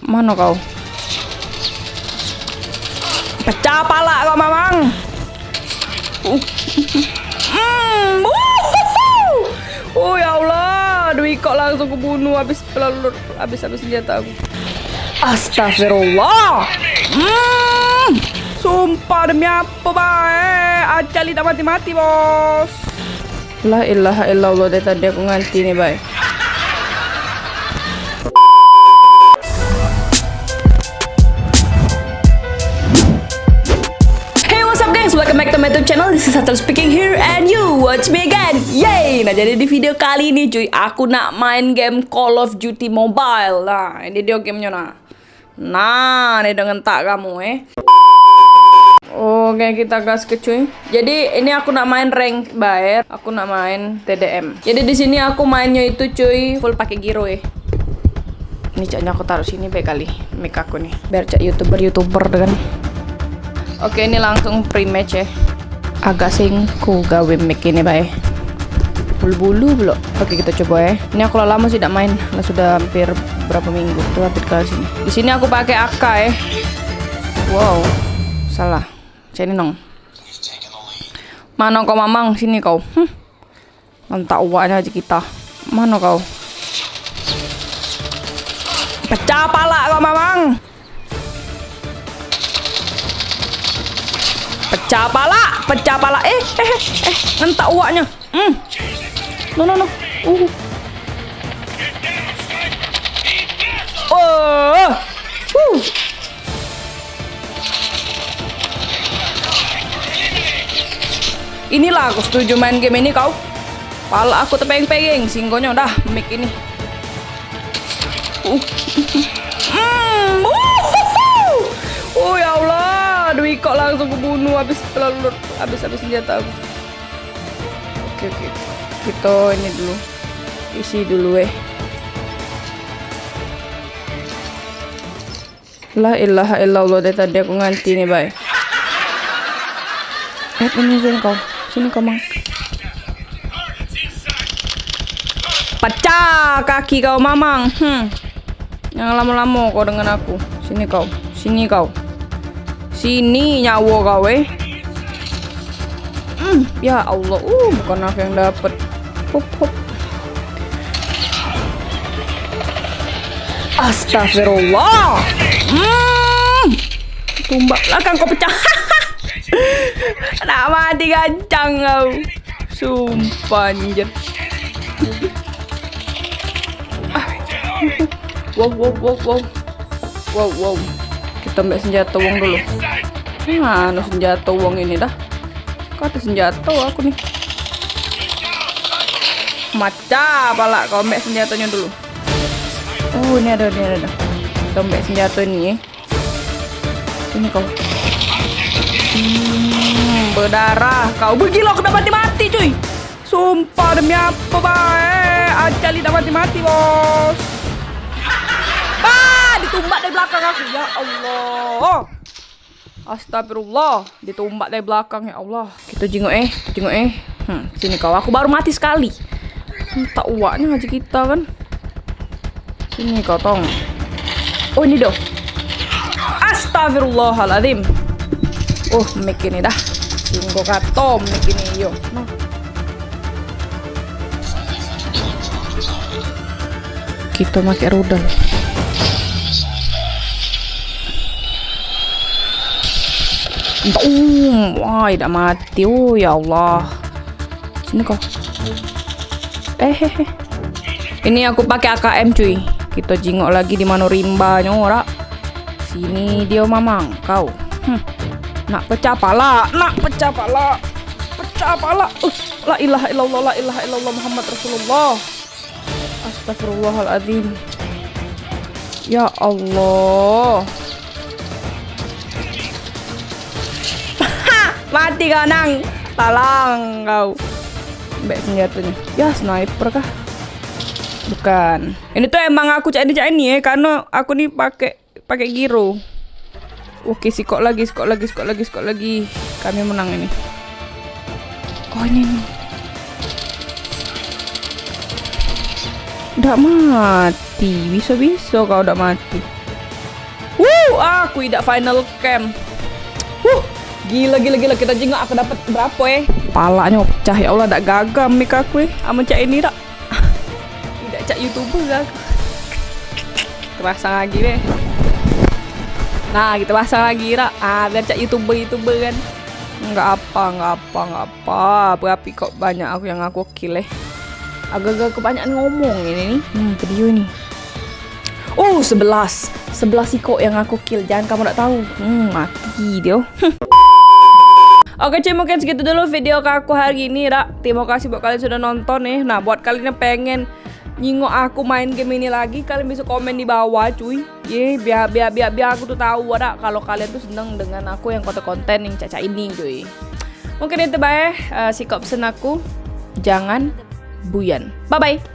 Mana kau? Pecah pala kau mamang. Uh. Wuhuhu. Oh ya Allah, Dwi kok langsung kebunuh habis pelur habis habis senjata aku. Astagfirullah. Hmm. Sumpah demi apa baik? Acali tak mati-mati bos. La ilaha illallah dari tadi aku nganti nih baik. Welcome back to my YouTube channel. This is Satel speaking here and you watch me again. Yay! Nah jadi di video kali ini cuy Aku nak main game Call of Duty Mobile. Nah ini dia gamenya nah. Nah ini dengan tak kamu eh. Oke kita gas ke cuy. Jadi ini aku nak main rank bayar. Aku nak main TDM Jadi di sini aku mainnya itu cuy Full pakai giro ya Ini caknya aku taruh sini baik kali. Mic aku nih. Biar cak youtuber-youtuber kan Oke ini langsung pre-match ya. Agak sing ku gawe mic ini bae Bulu-bulu belum Oke kita coba ya. Ini aku lama sih tidak main. Lah sudah hampir berapa minggu Tuh ke sini. Di sini aku pakai AK ya. Wow. Salah. Sini nong. Mana kau mamang? Sini kau. Hm. Mantap uaknya aja kita. Mana kau? Pecah pala kau mamang Pecah pala, pecah pala. Eh, eh, eh, eh, nentak uaknya. Hmm. No, no, no. Uh. Oh. Uh. Inilah aku setuju main game ini kau. Pala aku tepeng-pengeng, singgonya udah mic ini. Uh. Hmm. Uh. Oh ya Allah, Dwi kok langsung kebunuh habis pelur habis habis senjata aku. Oke oke, kita ini dulu isi dulu eh. La ilaha illallah dari tadi aku nganti nih bay. Eh ini sini kau, sini kau mang. Pecah kaki kau mamang. Hmm. Jangan lama-lama kau dengan aku. Sini kau, sini kau. Sini nyawa eh. Hmm, ya Allah, uh bukan aku yang dapat. Hop hop. Astagfirullah. Hmm. Tumbak belakang kau pecah. Nak mati gancang kau. Sumpah anjir. Ah. Wow wow wow wow. Wow wow. Kita ambil senjata uang dulu. Mana senjata uang ini dah? Kata senjata aku nih. Maca pala kau ambil senjatanya dulu. Oh ini ada, ini ada. ada. Kita ambil senjata ini. Ini kau. Hmm, berdarah kau. Bergila aku mati-mati cuy. Sumpah demi apa baik. Acali udah mati-mati bos. Ah, ditumbak dari belakang aku. Ya Allah. Astagfirullah, ditumbak dari belakang ya Allah. Kita jenguk eh, jenguk eh. Hmm, sini kau. Aku baru mati sekali. Hmm, tak uaknya aja kita kan. Sini kau tong. Oh ini dong. Astagfirullahaladzim. Oh mic ini dah. Singgo katom mic ini yo. No. Kita pakai rudal. Um, wah, tidak mati. Oh ya Allah. Sini kau. Eh, hehe. Ini aku pakai AKM cuy. Kita jingok lagi di mana rimba ora. Sini dia mamang kau. Hm. Nak pecah pala, nak pecah pala. Pecah pala. Uh, la ilaha illallah, la ilaha illallah Muhammad Rasulullah. Astagfirullahaladzim. Ya Allah. Mati kau nang. Talang kau. Mbak senjatanya. Ya sniper kah? Bukan. Ini tuh emang aku cak ini cak ini ya karena aku nih pakai pakai giro. Oke, sikok lagi, sikok lagi, sikok lagi, sikok lagi. Kami menang ini. Oh, ini nih. Udah mati. Bisa-bisa kau udah mati. Wuh, aku tidak final cam. Wuh, gila gila gila kita jengok aku dapat berapa eh? Palanya pecah ya Allah, tak gagal mik aku eh. Ama cak ini tak. Tidak cak youtuber aku. Terpasang lagi deh. Nah, kita pasang lagi rak. Ah, biar cak youtuber youtuber kan. Enggak apa, enggak apa, enggak apa. Berapa kok banyak aku yang aku kill eh. Agak-agak kebanyakan ngomong ini nih. Hmm, video ini. Oh, 11. 11 kok yang aku kill. Jangan kamu tak tahu. Hmm, mati dia. Oke cuy mungkin segitu dulu video aku hari ini Rak. Terima kasih buat kalian sudah nonton nih Nah buat kalian yang pengen nyingok aku main game ini lagi Kalian bisa komen di bawah cuy. Ye biar biar biar, biar aku tuh tahu Rak Kalau kalian tuh seneng dengan aku yang konten-konten yang caca ini cuy. Mungkin itu baik uh, Sikap pesan aku. Jangan buyan. Bye bye